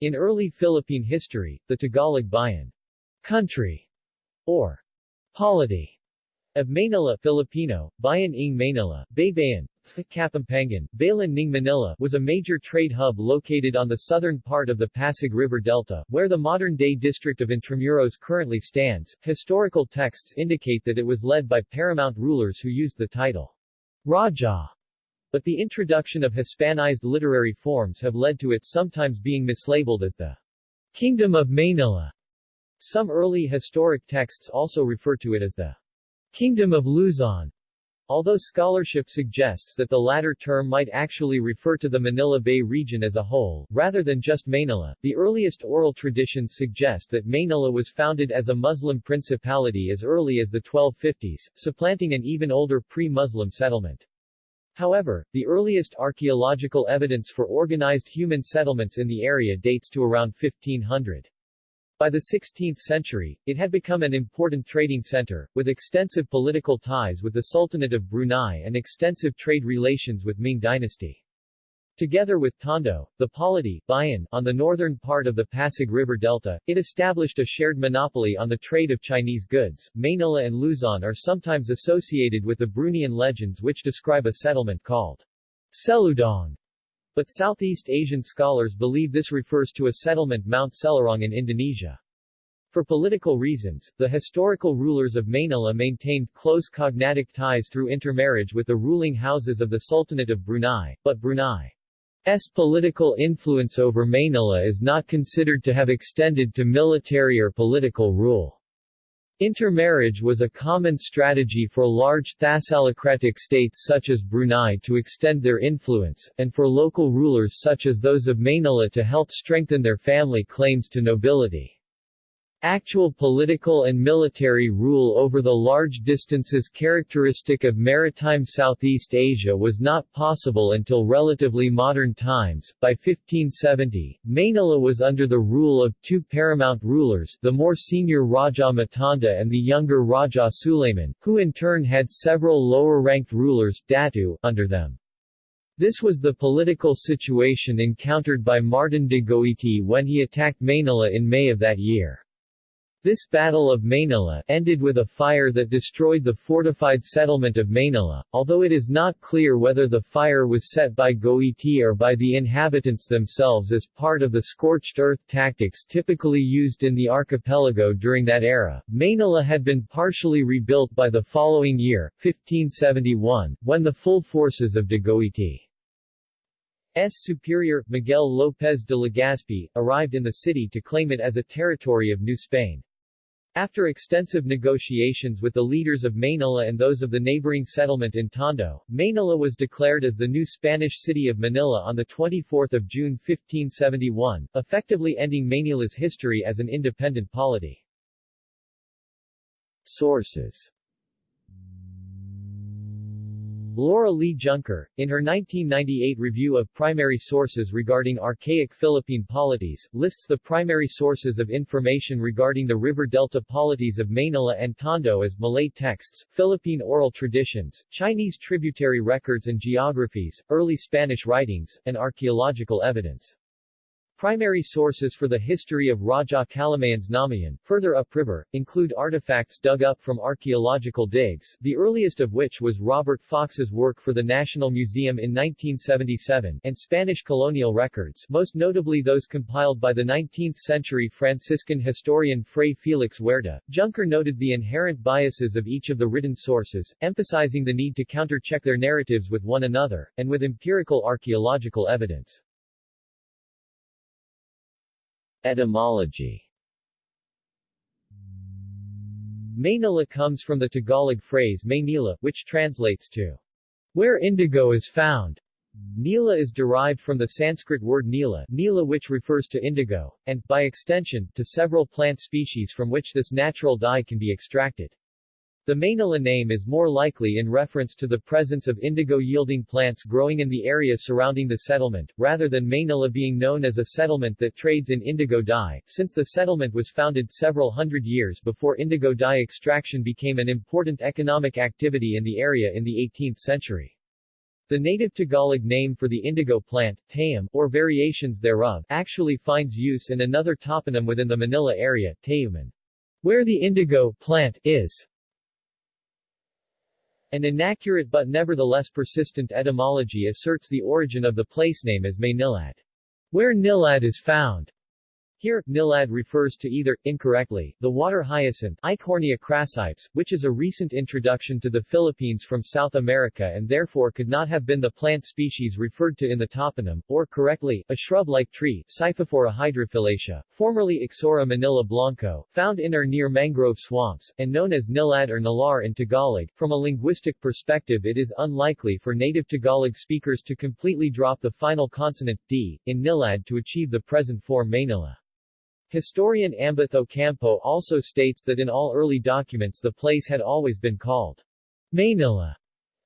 In early Philippine history, the Tagalog bayan, country, or polity, of Manila Filipino, Bayan ng Manila, Baybayin, Kapampangan, Bayan ng Manila was a major trade hub located on the southern part of the Pasig River Delta, where the modern-day district of Intramuros currently stands. Historical texts indicate that it was led by paramount rulers who used the title Raja, but the introduction of Hispanized literary forms have led to it sometimes being mislabeled as the Kingdom of Manila. Some early historic texts also refer to it as the Kingdom of Luzon. Although scholarship suggests that the latter term might actually refer to the Manila Bay region as a whole, rather than just Manila, the earliest oral traditions suggest that Manila was founded as a Muslim principality as early as the 1250s, supplanting an even older pre-Muslim settlement. However, the earliest archaeological evidence for organized human settlements in the area dates to around 1500. By the 16th century, it had become an important trading center, with extensive political ties with the Sultanate of Brunei and extensive trade relations with Ming dynasty. Together with Tondo, the polity Bayan, on the northern part of the Pasig River Delta, it established a shared monopoly on the trade of Chinese goods. Manila and Luzon are sometimes associated with the Bruneian legends which describe a settlement called Seludong but Southeast Asian scholars believe this refers to a settlement Mount Selarong in Indonesia. For political reasons, the historical rulers of Manila maintained close cognatic ties through intermarriage with the ruling houses of the Sultanate of Brunei, but Brunei's political influence over Manila is not considered to have extended to military or political rule. Intermarriage was a common strategy for large thalassocratic states such as Brunei to extend their influence, and for local rulers such as those of Manila to help strengthen their family claims to nobility. Actual political and military rule over the large distances characteristic of maritime Southeast Asia was not possible until relatively modern times. By 1570, Manila was under the rule of two paramount rulers, the more senior Raja Matanda and the younger Raja Suleiman, who in turn had several lower-ranked rulers Datu, under them. This was the political situation encountered by Martin de Goiti when he attacked Manila in May of that year. This Battle of Manila ended with a fire that destroyed the fortified settlement of Manila, although it is not clear whether the fire was set by Goiti or by the inhabitants themselves as part of the scorched earth tactics typically used in the archipelago during that era. Manila had been partially rebuilt by the following year, 1571, when the full forces of de Goiti S. superior, Miguel López de Legazpi, arrived in the city to claim it as a territory of New Spain. After extensive negotiations with the leaders of Manila and those of the neighboring settlement in Tondo, Manila was declared as the new Spanish city of Manila on 24 June 1571, effectively ending Manila's history as an independent polity. Sources Laura Lee Junker, in her 1998 review of primary sources regarding archaic Philippine polities, lists the primary sources of information regarding the river delta polities of Manila and Tondo as Malay texts, Philippine oral traditions, Chinese tributary records and geographies, early Spanish writings, and archaeological evidence. Primary sources for the history of Raja Kalamayin's Namayan, further upriver, include artifacts dug up from archaeological digs, the earliest of which was Robert Fox's work for the National Museum in 1977, and Spanish colonial records, most notably those compiled by the 19th-century Franciscan historian Fray Felix Huerta. Junker noted the inherent biases of each of the written sources, emphasizing the need to counter-check their narratives with one another, and with empirical archaeological evidence. Etymology Maynila comes from the Tagalog phrase Maynila, which translates to where indigo is found. Nila is derived from the Sanskrit word nila, nila which refers to indigo, and, by extension, to several plant species from which this natural dye can be extracted. The Manila name is more likely in reference to the presence of indigo-yielding plants growing in the area surrounding the settlement, rather than Manila being known as a settlement that trades in indigo dye, since the settlement was founded several hundred years before indigo dye extraction became an important economic activity in the area in the 18th century. The native Tagalog name for the indigo plant, tayum, or variations thereof, actually finds use in another toponym within the Manila area, Tayuman, where the indigo plant is. An inaccurate but nevertheless persistent etymology asserts the origin of the place name as Maynilad, where Nilad is found. Here, nilad refers to either, incorrectly, the water hyacinth Eichhornia crassipes, which is a recent introduction to the Philippines from South America and therefore could not have been the plant species referred to in the toponym, or correctly, a shrub-like tree Scyphophora hydrophyllacea, formerly Ixora manila blanco, found in or near mangrove swamps, and known as nilad or nalar in Tagalog. From a linguistic perspective it is unlikely for native Tagalog speakers to completely drop the final consonant, d, in nilad to achieve the present form Maynila. Historian Ambeth Ocampo also states that in all early documents the place had always been called Manila,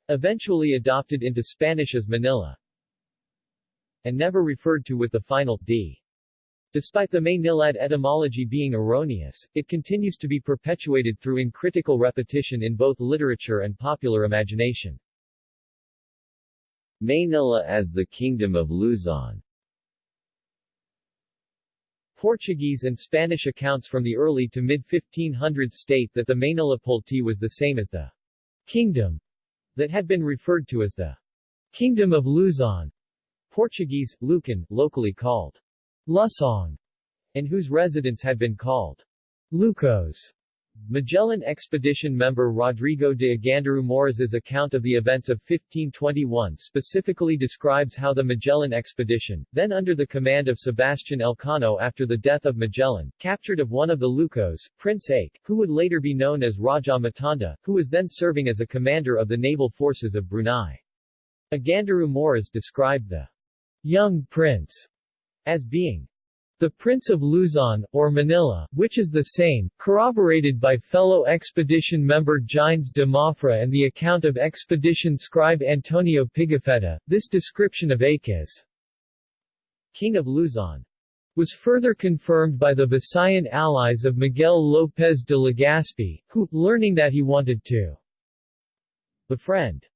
eventually adopted into Spanish as Manila, and never referred to with the final d. Despite the Maynilad etymology being erroneous, it continues to be perpetuated through uncritical repetition in both literature and popular imagination. Maynila as the Kingdom of Luzon Portuguese and Spanish accounts from the early to mid-1500s state that the Manila polity was the same as the kingdom that had been referred to as the Kingdom of Luzon, Portuguese, Lucan, locally called Lusong, and whose residents had been called Lucos. Magellan expedition member Rodrigo de Aganduru Moriz's account of the events of 1521 specifically describes how the Magellan expedition, then under the command of Sebastian Elcano after the death of Magellan, captured of one of the Lucos, Prince Ake, who would later be known as Raja Matanda, who was then serving as a commander of the naval forces of Brunei. Aganduru Moriz described the young prince as being the Prince of Luzon, or Manila, which is the same, corroborated by fellow expedition member Gines de Mafra and the account of expedition scribe Antonio Pigafetta, this description of Ake King of Luzon was further confirmed by the Visayan allies of Miguel López de Legazpi, who, learning that he wanted to befriend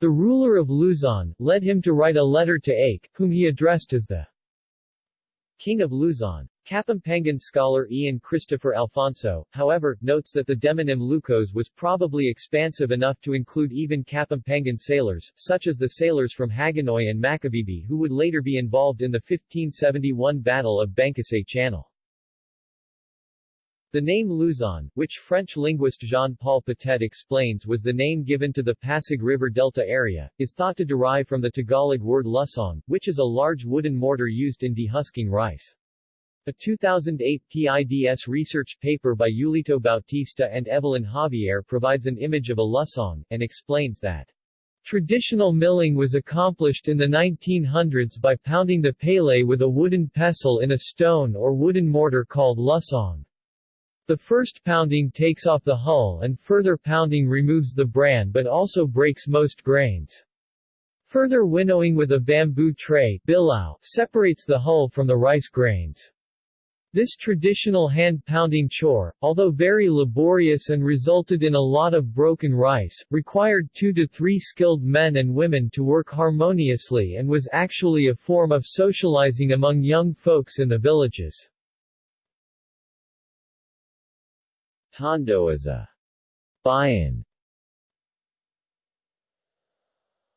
the ruler of Luzon, led him to write a letter to Ake, whom he addressed as the King of Luzon. Kapampangan scholar Ian Christopher Alfonso, however, notes that the demonym Lucos was probably expansive enough to include even Kapampangan sailors, such as the sailors from Hagonoy and Macabebe who would later be involved in the 1571 Battle of Bangkusay Channel. The name Luzon, which French linguist Jean-Paul Potet explains was the name given to the Pasig River Delta area, is thought to derive from the Tagalog word lusong, which is a large wooden mortar used in dehusking rice. A 2008 PIDS research paper by Eulito Bautista and Evelyn Javier provides an image of a lusong, and explains that Traditional milling was accomplished in the 1900s by pounding the palay with a wooden pestle in a stone or wooden mortar called lusong. The first pounding takes off the hull and further pounding removes the bran but also breaks most grains. Further winnowing with a bamboo tray bilao, separates the hull from the rice grains. This traditional hand-pounding chore, although very laborious and resulted in a lot of broken rice, required two to three skilled men and women to work harmoniously and was actually a form of socializing among young folks in the villages. Tondo is a bayan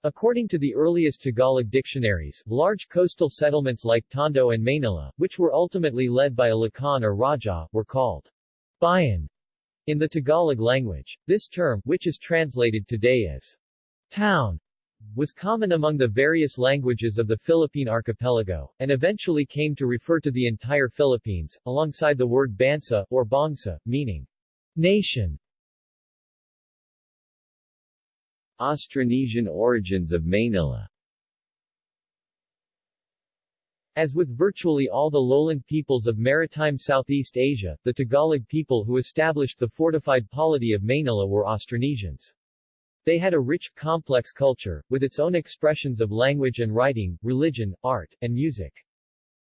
According to the earliest Tagalog dictionaries, large coastal settlements like Tondo and Manila, which were ultimately led by a Lakan or Raja, were called bayan in the Tagalog language. This term, which is translated today as town, was common among the various languages of the Philippine archipelago, and eventually came to refer to the entire Philippines, alongside the word bansa, or bangsa, meaning Nation Austronesian origins of Manila As with virtually all the lowland peoples of maritime Southeast Asia, the Tagalog people who established the fortified polity of Manila were Austronesians. They had a rich, complex culture, with its own expressions of language and writing, religion, art, and music.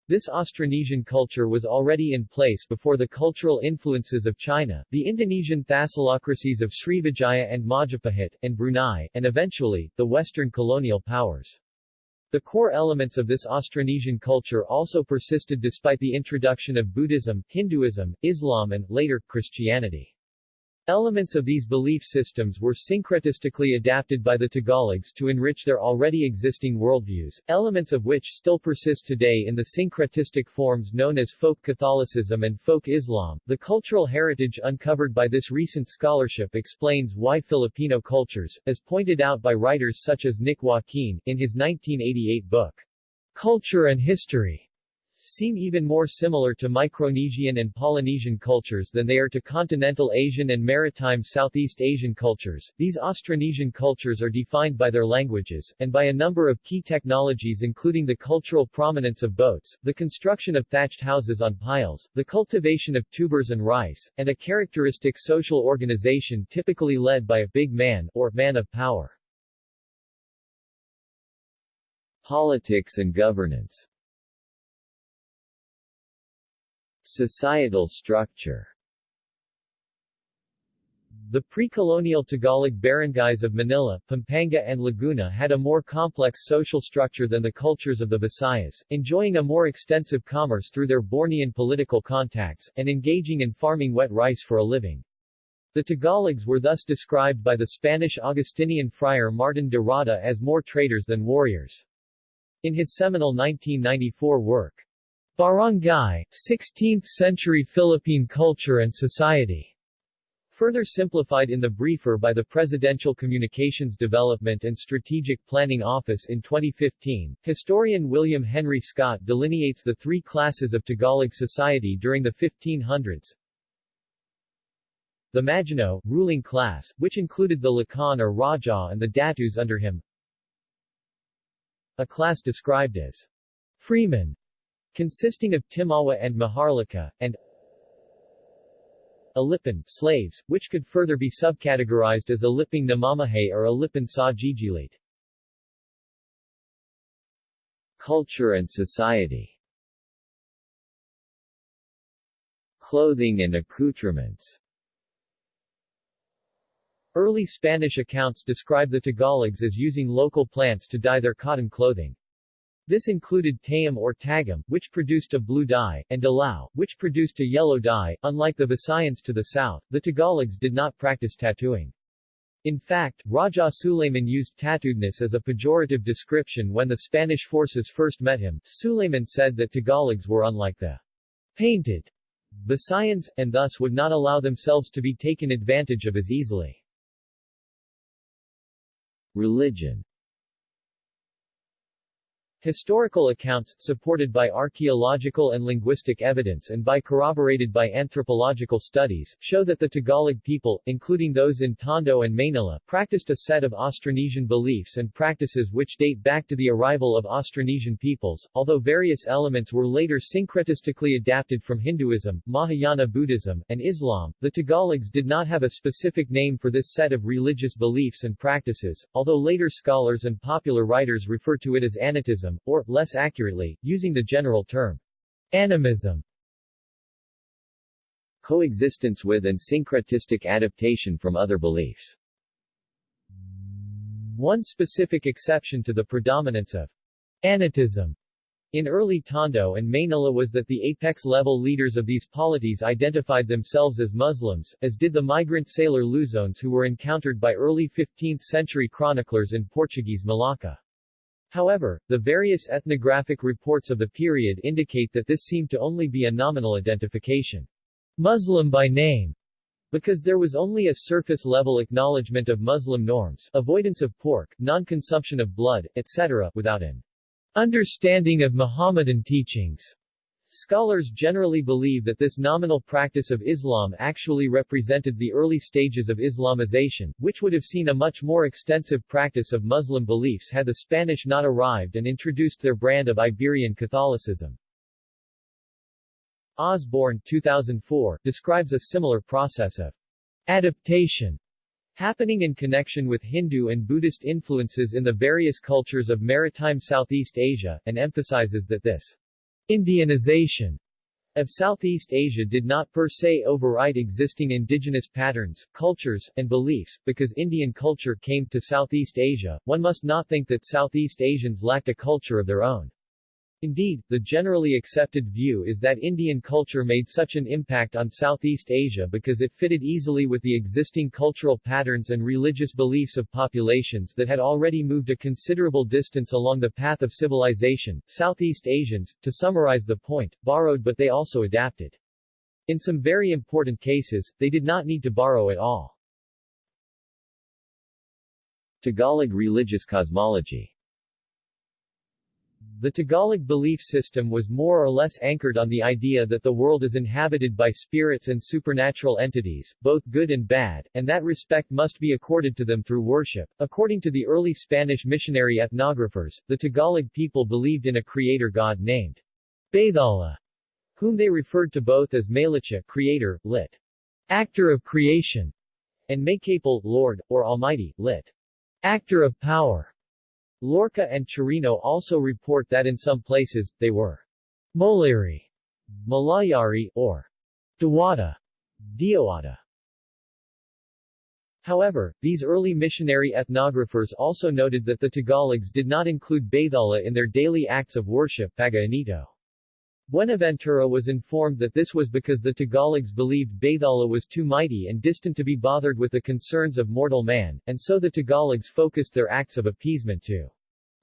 This Austronesian culture was already in place before the cultural influences of China, the Indonesian thalassocracies of Srivijaya and Majapahit, and Brunei, and eventually, the Western colonial powers. The core elements of this Austronesian culture also persisted despite the introduction of Buddhism, Hinduism, Islam and, later, Christianity. Elements of these belief systems were syncretistically adapted by the Tagalogs to enrich their already existing worldviews, elements of which still persist today in the syncretistic forms known as folk Catholicism and folk Islam. The cultural heritage uncovered by this recent scholarship explains why Filipino cultures, as pointed out by writers such as Nick Joaquin, in his 1988 book, Culture and History, seem even more similar to Micronesian and Polynesian cultures than they are to continental Asian and maritime Southeast Asian cultures. These Austronesian cultures are defined by their languages, and by a number of key technologies including the cultural prominence of boats, the construction of thatched houses on piles, the cultivation of tubers and rice, and a characteristic social organization typically led by a big man, or man of power. Politics and governance Societal structure The pre-colonial Tagalog barangays of Manila, Pampanga and Laguna had a more complex social structure than the cultures of the Visayas, enjoying a more extensive commerce through their Bornean political contacts, and engaging in farming wet rice for a living. The Tagalogs were thus described by the Spanish Augustinian friar Martin de Rada as more traders than warriors. In his seminal 1994 work, Barangay, 16th-century Philippine culture and society. Further simplified in the briefer by the Presidential Communications Development and Strategic Planning Office in 2015, historian William Henry Scott delineates the three classes of Tagalog society during the 1500s. The Maginoo, ruling class, which included the Lakan or Raja and the Datus under him. A class described as freemen, consisting of Timawa and Maharlika, and Alipin slaves, which could further be subcategorized as Aliping Namamahay or Alipin sa Gigilid. Culture and society Clothing and accoutrements Early Spanish accounts describe the Tagalogs as using local plants to dye their cotton clothing. This included tayum or tagam, which produced a blue dye, and dilaw, which produced a yellow dye. Unlike the Visayans to the south, the Tagalogs did not practice tattooing. In fact, Raja Suleiman used tattooedness as a pejorative description when the Spanish forces first met him. Suleiman said that Tagalogs were unlike the painted Visayans, and thus would not allow themselves to be taken advantage of as easily. Religion Historical accounts, supported by archaeological and linguistic evidence and by corroborated by anthropological studies, show that the Tagalog people, including those in Tondo and Manila, practiced a set of Austronesian beliefs and practices which date back to the arrival of Austronesian peoples, although various elements were later syncretistically adapted from Hinduism, Mahayana Buddhism, and Islam. The Tagalogs did not have a specific name for this set of religious beliefs and practices, although later scholars and popular writers refer to it as Anitism or, less accurately, using the general term, animism. Coexistence with and syncretistic adaptation from other beliefs. One specific exception to the predominance of anitism in early Tondo and Manila was that the apex-level leaders of these polities identified themselves as Muslims, as did the migrant sailor Luzones who were encountered by early 15th-century chroniclers in Portuguese Malacca. However, the various ethnographic reports of the period indicate that this seemed to only be a nominal identification. Muslim by name because there was only a surface-level acknowledgement of Muslim norms, avoidance of pork, non-consumption of blood, etc., without an understanding of Mohammedan teachings. Scholars generally believe that this nominal practice of Islam actually represented the early stages of Islamization, which would have seen a much more extensive practice of Muslim beliefs had the Spanish not arrived and introduced their brand of Iberian Catholicism. Osborne 2004 describes a similar process of adaptation happening in connection with Hindu and Buddhist influences in the various cultures of maritime Southeast Asia, and emphasizes that this Indianization of Southeast Asia did not per se override existing indigenous patterns, cultures, and beliefs. Because Indian culture came to Southeast Asia, one must not think that Southeast Asians lacked a culture of their own. Indeed, the generally accepted view is that Indian culture made such an impact on Southeast Asia because it fitted easily with the existing cultural patterns and religious beliefs of populations that had already moved a considerable distance along the path of civilization. Southeast Asians, to summarize the point, borrowed but they also adapted. In some very important cases, they did not need to borrow at all. Tagalog religious cosmology the Tagalog belief system was more or less anchored on the idea that the world is inhabited by spirits and supernatural entities, both good and bad, and that respect must be accorded to them through worship. According to the early Spanish missionary ethnographers, the Tagalog people believed in a creator god named Bathala, whom they referred to both as Maylicha creator, lit. actor of creation, and Maykapal, Lord, or Almighty, lit. actor of power. Loarca and Chirino also report that in some places, they were Moliri, Malayari, or Dewata, Dioata. However, these early missionary ethnographers also noted that the Tagalogs did not include Bathala in their daily acts of worship Pag-Inito. Buenaventura was informed that this was because the Tagalogs believed Bathala was too mighty and distant to be bothered with the concerns of mortal man, and so the Tagalogs focused their acts of appeasement to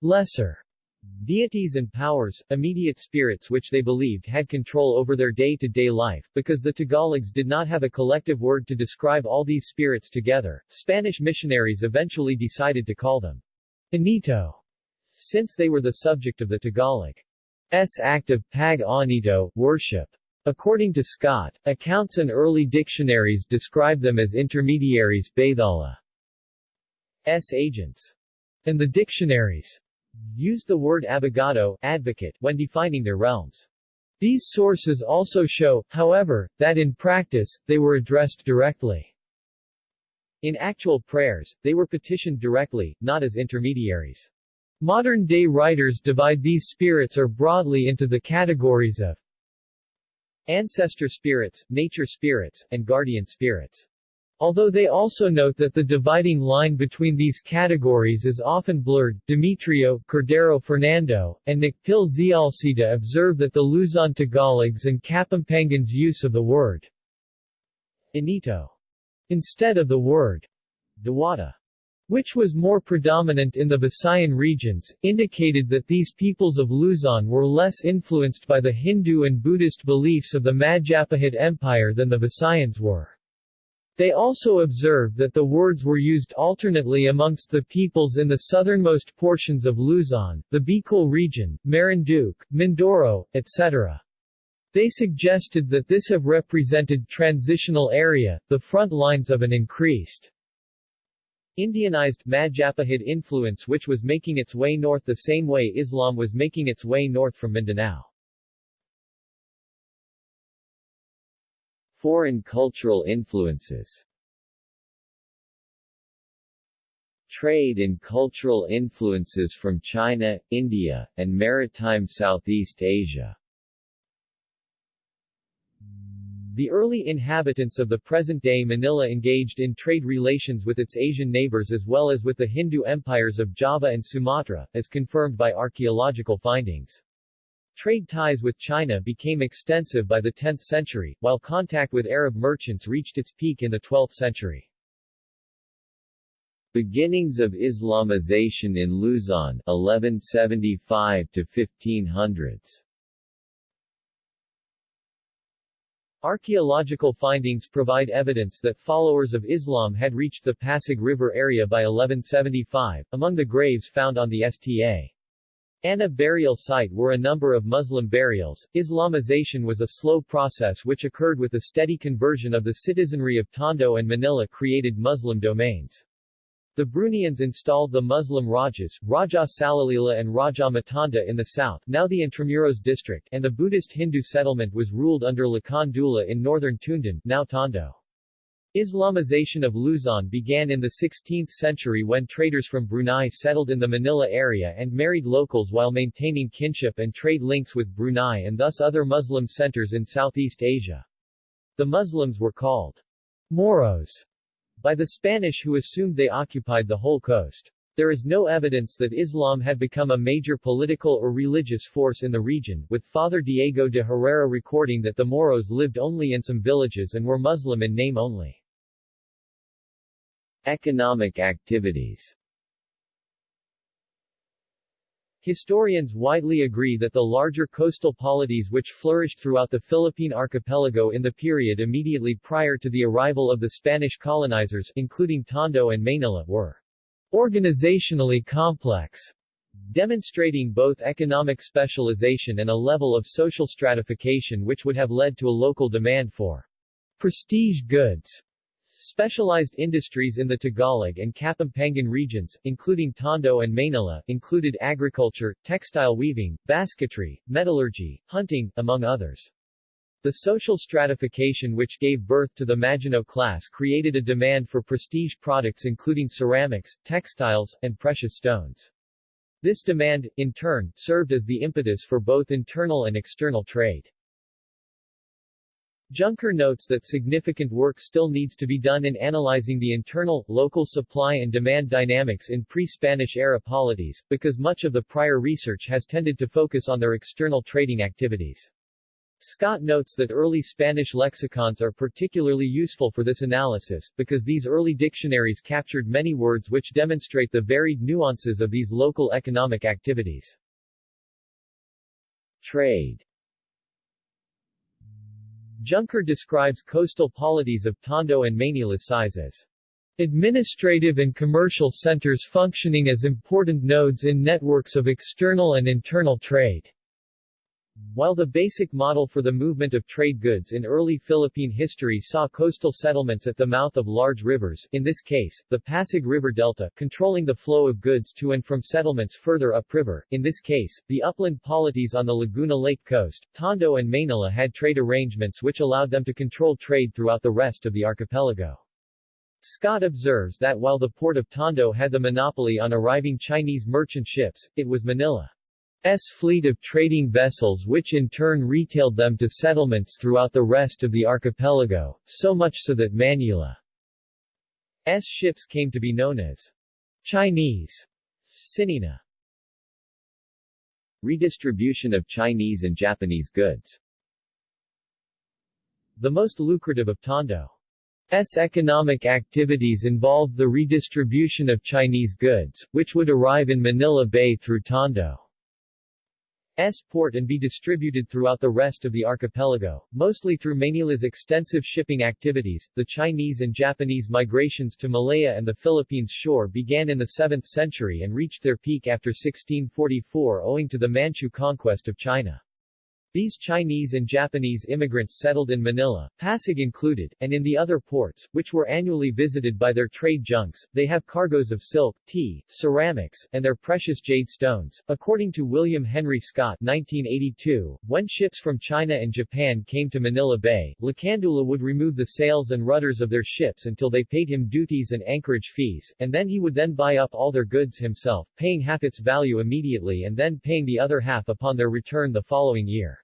lesser deities and powers, immediate spirits which they believed had control over their day-to-day -day life, because the Tagalogs did not have a collective word to describe all these spirits together, Spanish missionaries eventually decided to call them Inito, since they were the subject of the Tagalog's act of pag-anito, worship. According to Scott, accounts and early dictionaries describe them as intermediaries S agents, and the dictionaries used the word abogado advocate when defining their realms. These sources also show, however, that in practice, they were addressed directly. In actual prayers, they were petitioned directly, not as intermediaries. Modern-day writers divide these spirits or broadly into the categories of ancestor spirits, nature spirits, and guardian spirits. Although they also note that the dividing line between these categories is often blurred, Demetrio, Cordero Fernando, and Nakpil Zialcita observe that the Luzon Tagalogs and Kapampangans use of the word Inito instead of the word Dewata, which was more predominant in the Visayan regions, indicated that these peoples of Luzon were less influenced by the Hindu and Buddhist beliefs of the Majapahit Empire than the Visayans were. They also observed that the words were used alternately amongst the peoples in the southernmost portions of Luzon, the Bicol region, Marinduque, Mindoro, etc. They suggested that this have represented transitional area, the front lines of an increased Indianized Majapahit influence which was making its way north the same way Islam was making its way north from Mindanao. Foreign cultural influences Trade and cultural influences from China, India, and maritime Southeast Asia The early inhabitants of the present-day Manila engaged in trade relations with its Asian neighbors as well as with the Hindu empires of Java and Sumatra, as confirmed by archaeological findings. Trade ties with China became extensive by the 10th century, while contact with Arab merchants reached its peak in the 12th century. Beginnings of Islamization in Luzon 1175 to 1500s Archaeological findings provide evidence that followers of Islam had reached the Pasig River area by 1175. Among the graves found on the Sta. Ana burial site were a number of Muslim burials. Islamization was a slow process which occurred with the steady conversion of the citizenry of Tondo and Manila created Muslim domains. The Bruneians installed the Muslim Rajas, Raja Salalila and Raja Matanda in the south now the Intramuros district and the Buddhist Hindu settlement was ruled under Lakan Dula in northern Tundan now Tondo. Islamization of Luzon began in the 16th century when traders from Brunei settled in the Manila area and married locals while maintaining kinship and trade links with Brunei and thus other Muslim centers in Southeast Asia. The Muslims were called Moros by the Spanish who assumed they occupied the whole coast. There is no evidence that Islam had become a major political or religious force in the region, with Father Diego de Herrera recording that the Moros lived only in some villages and were Muslim in name only. Economic activities Historians widely agree that the larger coastal polities which flourished throughout the Philippine archipelago in the period immediately prior to the arrival of the Spanish colonizers including Tondo and Manila were organizationally complex, demonstrating both economic specialization and a level of social stratification which would have led to a local demand for prestige goods. Specialized industries in the Tagalog and Kapampangan regions, including Tondo and Manila, included agriculture, textile weaving, basketry, metallurgy, hunting, among others. The social stratification which gave birth to the Maginoo class created a demand for prestige products including ceramics, textiles, and precious stones. This demand, in turn, served as the impetus for both internal and external trade. Junker notes that significant work still needs to be done in analyzing the internal, local supply and demand dynamics in pre-Spanish-era polities, because much of the prior research has tended to focus on their external trading activities. Scott notes that early Spanish lexicons are particularly useful for this analysis, because these early dictionaries captured many words which demonstrate the varied nuances of these local economic activities. Trade Junker describes coastal polities of Tondo and Manila size as administrative and commercial centers functioning as important nodes in networks of external and internal trade. While the basic model for the movement of trade goods in early Philippine history saw coastal settlements at the mouth of large rivers, in this case, the Pasig River Delta, controlling the flow of goods to and from settlements further upriver, in this case, the upland polities on the Laguna Lake coast, Tondo and Manila had trade arrangements which allowed them to control trade throughout the rest of the archipelago. Scott observes that while the port of Tondo had the monopoly on arriving Chinese merchant ships, it was Manila S fleet of trading vessels which in turn retailed them to settlements throughout the rest of the archipelago, so much so that Manila's ships came to be known as Chinese Sinina. Redistribution of Chinese and Japanese goods The most lucrative of Tondo S. economic activities involved the redistribution of Chinese goods, which would arrive in Manila Bay through Tondo. S port and be distributed throughout the rest of the archipelago, mostly through Manila's extensive shipping activities. The Chinese and Japanese migrations to Malaya and the Philippines shore began in the 7th century and reached their peak after 1644 owing to the Manchu conquest of China. These Chinese and Japanese immigrants settled in Manila, Pasig included, and in the other ports, which were annually visited by their trade junks. They have cargoes of silk, tea, ceramics, and their precious jade stones. According to William Henry Scott 1982, when ships from China and Japan came to Manila Bay, Lacandula would remove the sails and rudders of their ships until they paid him duties and anchorage fees, and then he would then buy up all their goods himself, paying half its value immediately and then paying the other half upon their return the following year.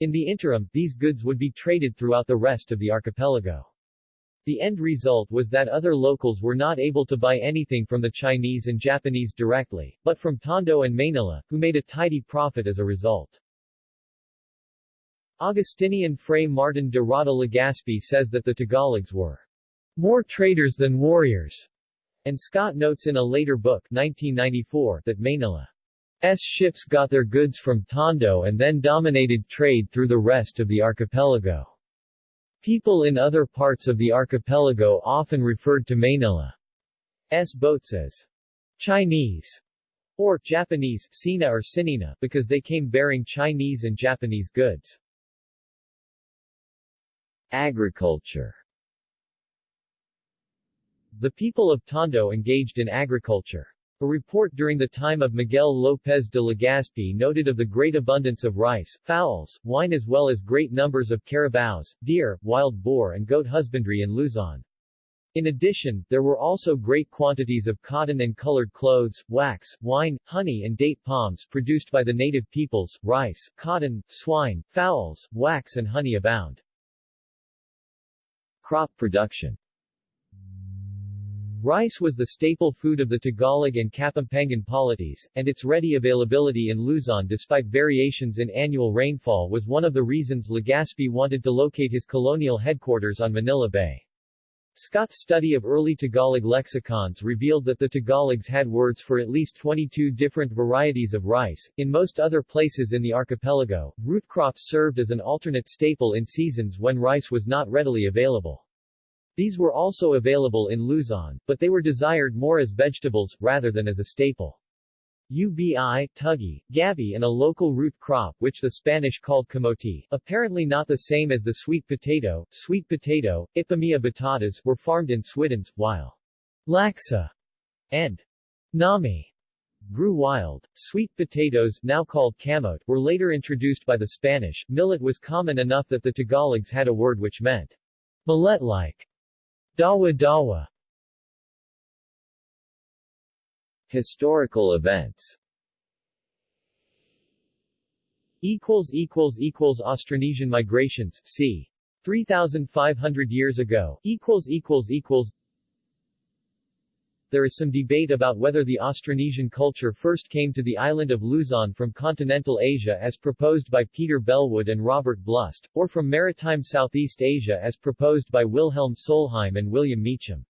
In the interim, these goods would be traded throughout the rest of the archipelago. The end result was that other locals were not able to buy anything from the Chinese and Japanese directly, but from Tondo and Manila, who made a tidy profit as a result. Augustinian Fray Martin de Rada Legazpi says that the Tagalogs were more traders than warriors, and Scott notes in a later book 1994 that Manila S ships got their goods from Tondo and then dominated trade through the rest of the archipelago. People in other parts of the archipelago often referred to Manila's boats as Chinese or Japanese Sina or Sinina because they came bearing Chinese and Japanese goods. Agriculture The people of Tondo engaged in agriculture. A report during the time of Miguel López de Legazpi noted of the great abundance of rice, fowls, wine as well as great numbers of carabaos, deer, wild boar and goat husbandry in Luzon. In addition, there were also great quantities of cotton and colored clothes, wax, wine, honey and date palms produced by the native peoples, rice, cotton, swine, fowls, wax and honey abound. Crop production Rice was the staple food of the Tagalog and Kapampangan polities, and its ready availability in Luzon despite variations in annual rainfall was one of the reasons Legazpi wanted to locate his colonial headquarters on Manila Bay. Scott's study of early Tagalog lexicons revealed that the Tagalogs had words for at least 22 different varieties of rice. In most other places in the archipelago, root crops served as an alternate staple in seasons when rice was not readily available. These were also available in Luzon, but they were desired more as vegetables, rather than as a staple. Ubi, tuggy, gabi and a local root crop which the Spanish called camote, apparently not the same as the sweet potato, sweet potato, Ipomoea batatas, were farmed in Swiddens, while laxa and nami grew wild. Sweet potatoes, now called camote, were later introduced by the Spanish. Millet was common enough that the Tagalogs had a word which meant millet-like. Dawa-dawa Historical events. Austronesian migrations, c. 3,500 years ago, there is some debate about whether the Austronesian culture first came to the island of Luzon from continental Asia as proposed by Peter Bellwood and Robert Blust, or from maritime Southeast Asia as proposed by Wilhelm Solheim and William Meacham.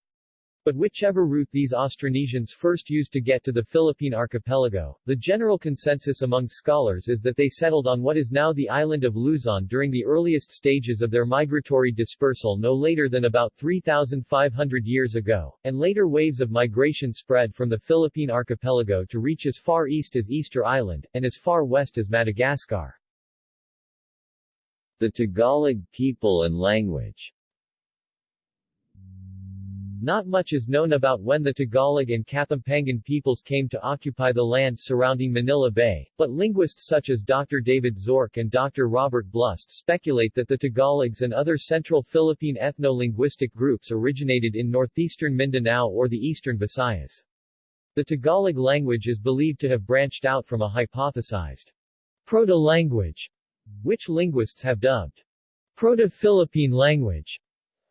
But whichever route these Austronesians first used to get to the Philippine archipelago, the general consensus among scholars is that they settled on what is now the island of Luzon during the earliest stages of their migratory dispersal no later than about 3,500 years ago, and later waves of migration spread from the Philippine archipelago to reach as far east as Easter Island, and as far west as Madagascar. The Tagalog people and language not much is known about when the Tagalog and Kapampangan peoples came to occupy the lands surrounding Manila Bay, but linguists such as Dr. David Zorc and Dr. Robert Blust speculate that the Tagalogs and other central Philippine ethno-linguistic groups originated in northeastern Mindanao or the eastern Visayas. The Tagalog language is believed to have branched out from a hypothesized proto-language, which linguists have dubbed Proto-Philippine language.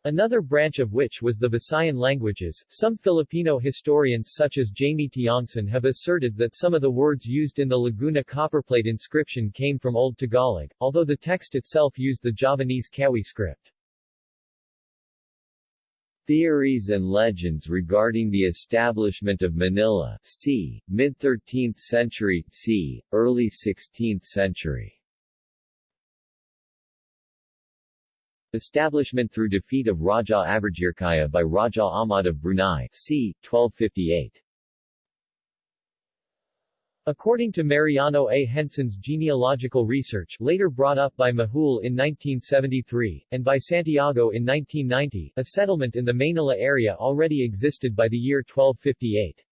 Another branch of which was the Visayan languages. Some Filipino historians such as Jamie Tiongson have asserted that some of the words used in the Laguna copperplate inscription came from Old Tagalog, although the text itself used the Javanese Kawi script. Theories and legends regarding the establishment of Manila c. mid-13th century, c. early 16th century Establishment through defeat of Raja Avajirkaya by Raja Ahmad of Brunei c. 1258. According to Mariano A. Henson's genealogical research later brought up by Majul in 1973, and by Santiago in 1990, a settlement in the Manila area already existed by the year 1258.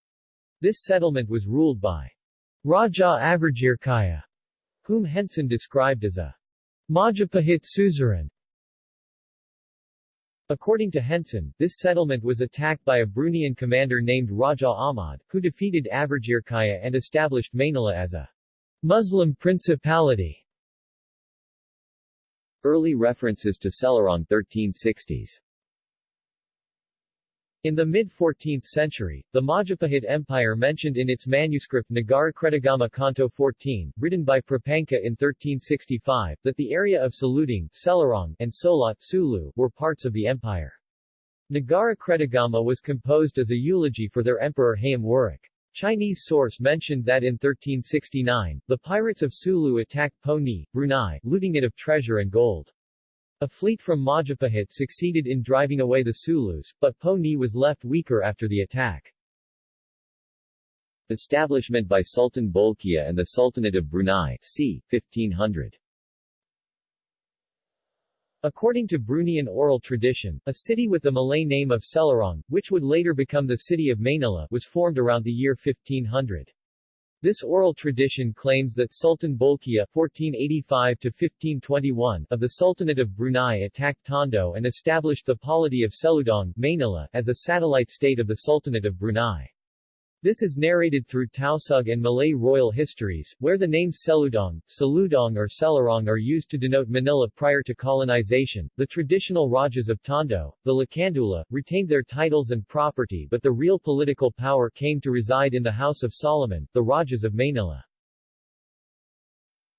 This settlement was ruled by Raja Avajirkaya, whom Henson described as a Majapahit suzerain, According to Henson, this settlement was attacked by a Bruneian commander named Raja Ahmad, who defeated Avajirkaya and established Manila as a Muslim principality. Early references to Selarong 1360s in the mid-14th century, the Majapahit Empire mentioned in its manuscript Nagarakretagama Canto 14, written by Prapanka in 1365, that the area of Saludung, Selarong, and Solat Sulu were parts of the empire. Nagarakretagama was composed as a eulogy for their emperor Hayam Wuruk. Chinese source mentioned that in 1369, the pirates of Sulu attacked Po Ni, Brunei, looting it of treasure and gold. A fleet from Majapahit succeeded in driving away the Sulus, but Po Ni was left weaker after the attack. Establishment by Sultan Bolkiah and the Sultanate of Brunei, c. 1500 According to Bruneian oral tradition, a city with the Malay name of Selarong, which would later become the city of Manila, was formed around the year 1500. This oral tradition claims that Sultan Bolkiah (1485–1521) of the Sultanate of Brunei attacked Tondo and established the polity of Seludong Manila, as a satellite state of the Sultanate of Brunei. This is narrated through Tausug and Malay royal histories, where the names Seludong, Saludong or Selarong are used to denote Manila prior to colonization. The traditional Rajas of Tondo, the Lakandula, retained their titles and property but the real political power came to reside in the House of Solomon, the Rajas of Manila.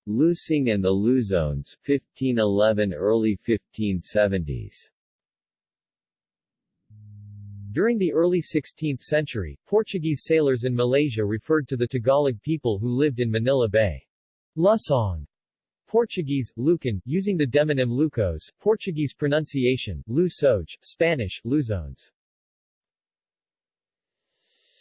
Lusong and the Luzones 1511 early 1570s during the early 16th century, Portuguese sailors in Malaysia referred to the Tagalog people who lived in Manila Bay. Lusong. Portuguese, Lucan, using the demonym Lucos, Portuguese pronunciation, Lusoj, Spanish, Luzones.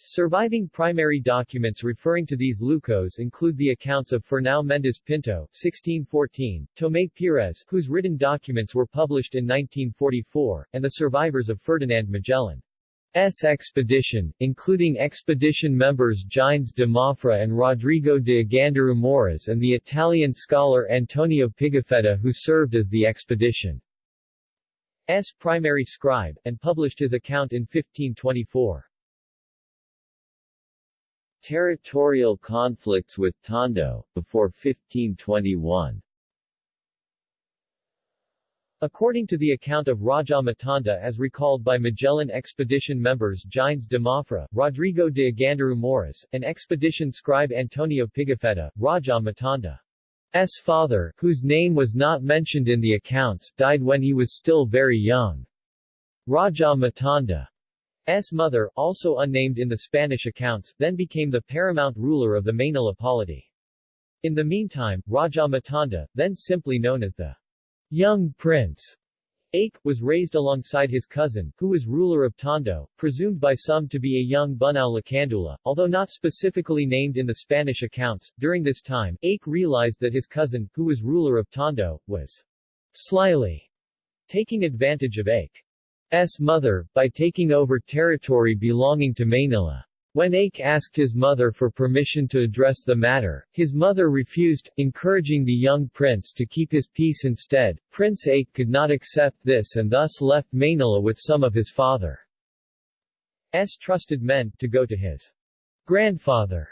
Surviving primary documents referring to these Lucos include the accounts of Fernão Mendes Pinto, 1614, Tomé Pires, whose written documents were published in 1944, and the survivors of Ferdinand Magellan. S expedition, including expedition members Gines de Mafra and Rodrigo de Aganduru Moriz and the Italian scholar Antonio Pigafetta who served as the expedition's primary scribe, and published his account in 1524. Territorial conflicts with Tondo, before 1521 According to the account of Raja Matanda as recalled by Magellan expedition members Gines de Mafra, Rodrigo de Aganduru Moriz, and expedition scribe Antonio Pigafetta, Raja Matanda's father, whose name was not mentioned in the accounts, died when he was still very young. Raja Matanda's mother, also unnamed in the Spanish accounts, then became the paramount ruler of the Manila polity. In the meantime, Raja Matanda, then simply known as the Young Prince Ake, was raised alongside his cousin, who was ruler of Tondo, presumed by some to be a young Bunao Lakandula, although not specifically named in the Spanish accounts. During this time, Ake realized that his cousin, who was ruler of Tondo, was slyly taking advantage of Ake's mother, by taking over territory belonging to Manila. When Ake asked his mother for permission to address the matter, his mother refused, encouraging the young prince to keep his peace instead. Prince Ake could not accept this and thus left Manila with some of his father's trusted men, to go to his grandfather,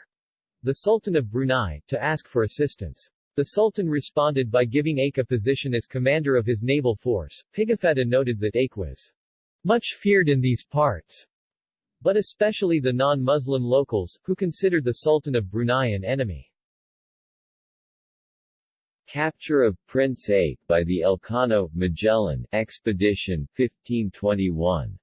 the Sultan of Brunei, to ask for assistance. The Sultan responded by giving Ake a position as commander of his naval force. Pigafetta noted that Ake was much feared in these parts but especially the non-Muslim locals, who considered the Sultan of Brunei an enemy. Capture of Prince Ake by the Elcano Magellan expedition 1521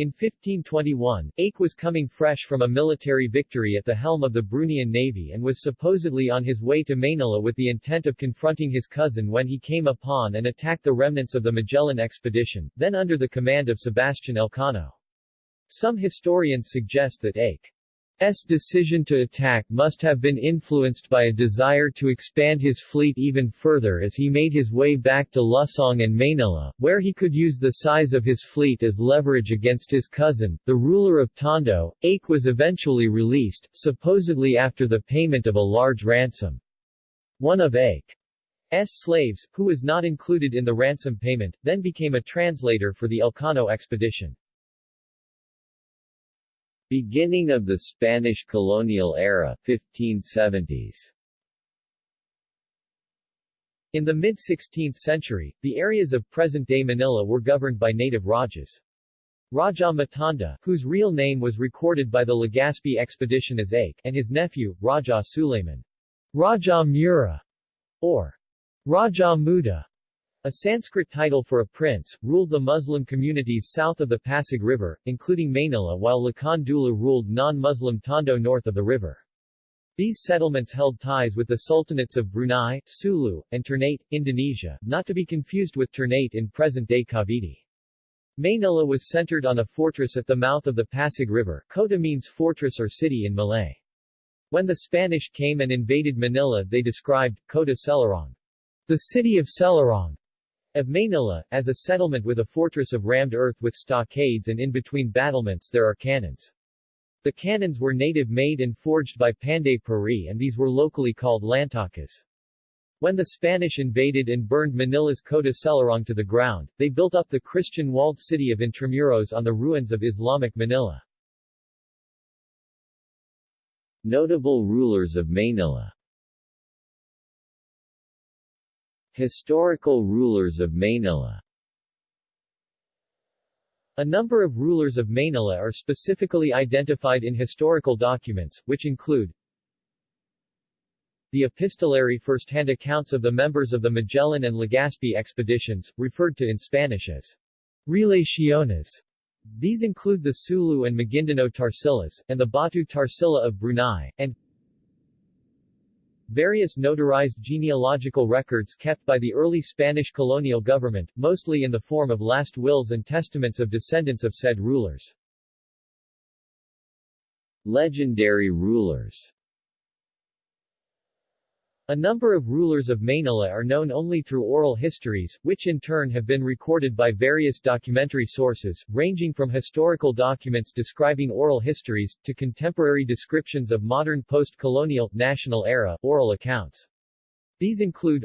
In 1521, Ake was coming fresh from a military victory at the helm of the Bruneian navy and was supposedly on his way to Manila with the intent of confronting his cousin when he came upon and attacked the remnants of the Magellan expedition, then under the command of Sebastian Elcano. Some historians suggest that Ake S. decision to attack must have been influenced by a desire to expand his fleet even further as he made his way back to Lusong and Manila, where he could use the size of his fleet as leverage against his cousin, the ruler of Tondo. Ake was eventually released, supposedly after the payment of a large ransom. One of Ake's slaves, who was not included in the ransom payment, then became a translator for the Elcano expedition. Beginning of the Spanish colonial era 1570s. In the mid-16th century, the areas of present-day Manila were governed by native Rajas. Raja Matanda, whose real name was recorded by the Legazpi expedition as Ake, and his nephew, Raja Suleiman. Raja Mura, or Raja Muda, a Sanskrit title for a prince, ruled the Muslim communities south of the Pasig River, including Manila while Lakan Dula ruled non-Muslim Tondo north of the river. These settlements held ties with the sultanates of Brunei, Sulu, and Ternate, Indonesia, not to be confused with Ternate in present-day Cavite. Manila was centered on a fortress at the mouth of the Pasig River. Kota means fortress or city in Malay. When the Spanish came and invaded Manila they described, Kota Selurong, the city of Selurong, of Manila, as a settlement with a fortress of rammed earth with stockades and in between battlements there are cannons. The cannons were native-made and forged by Panday Pira and these were locally called lantakas. When the Spanish invaded and burned Manila's Kota Selurong to the ground, they built up the Christian walled city of Intramuros on the ruins of Islamic Manila. Notable rulers of Manila Historical rulers of Manila a number of rulers of Manila are specifically identified in historical documents, which include the epistolary first-hand accounts of the members of the Magellan and Legazpi expeditions, referred to in Spanish as Relaciones. These include the Sulu and Maguindanao Tarsilas, and the Batu Tarsila of Brunei, and Various notarized genealogical records kept by the early Spanish colonial government, mostly in the form of last wills and testaments of descendants of said rulers. Legendary rulers a number of rulers of Manila are known only through oral histories, which in turn have been recorded by various documentary sources, ranging from historical documents describing oral histories, to contemporary descriptions of modern post-colonial, national era, oral accounts. These include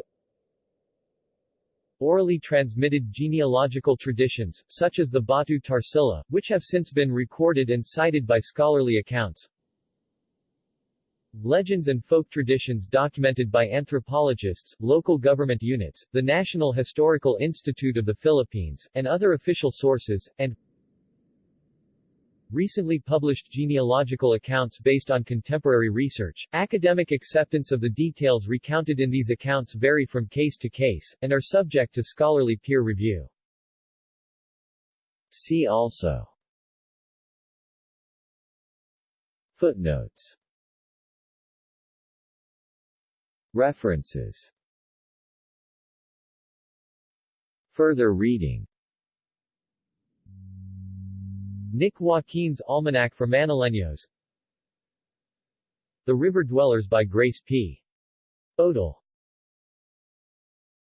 orally transmitted genealogical traditions, such as the Batu Tarsila, which have since been recorded and cited by scholarly accounts, Legends and folk traditions documented by anthropologists, local government units, the National Historical Institute of the Philippines, and other official sources, and recently published genealogical accounts based on contemporary research. Academic acceptance of the details recounted in these accounts vary from case to case, and are subject to scholarly peer review. See also Footnotes References. Further reading. Nick Joaquin's Almanac for Manileños The River Dwellers by Grace P. Odal